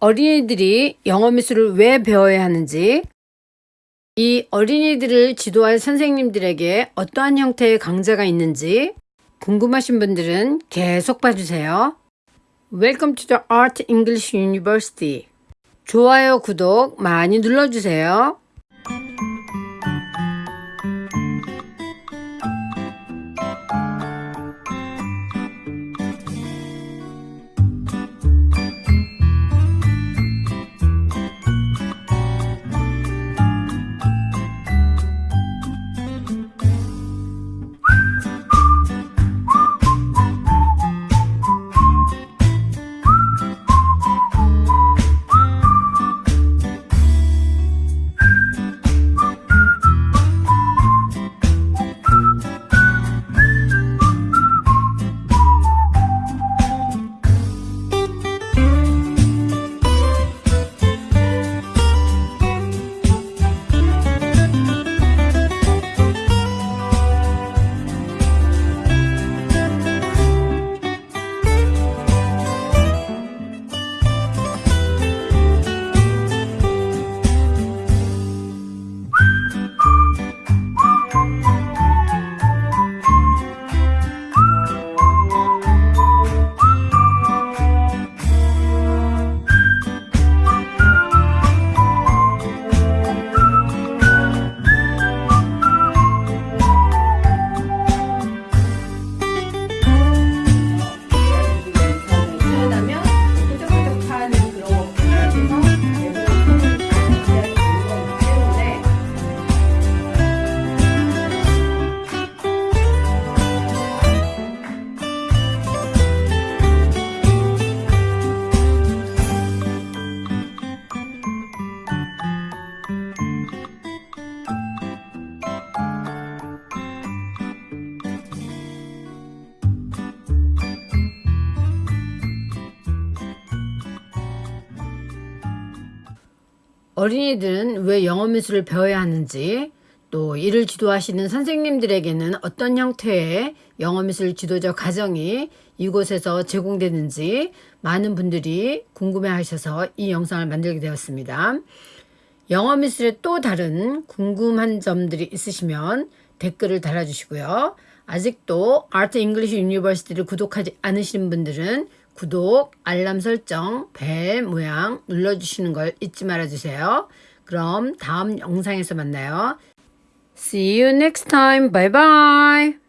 어린이들이 영어 미술을 왜 배워야 하는지, 이 어린이들을 지도할 선생님들에게 어떠한 형태의 강좌가 있는지 궁금하신 분들은 계속 봐주세요. Welcome to the Art English University. 좋아요, 구독 많이 눌러주세요. 어린이들은 왜 영어 미술을 배워야 하는지 또 이를 지도하시는 선생님들에게는 어떤 형태의 영어 미술 지도적 과정이 이곳에서 제공되는지 많은 분들이 궁금해 하셔서 이 영상을 만들게 되었습니다. 영어 미술의 또 다른 궁금한 점들이 있으시면 댓글을 달아주시고요. 아직도 Art English University를 구독하지 않으신 분들은 구독, 알람 설정, 벨 모양 눌러주시는 걸 잊지 말아주세요. 그럼 다음 영상에서 만나요. See you next time. Bye bye.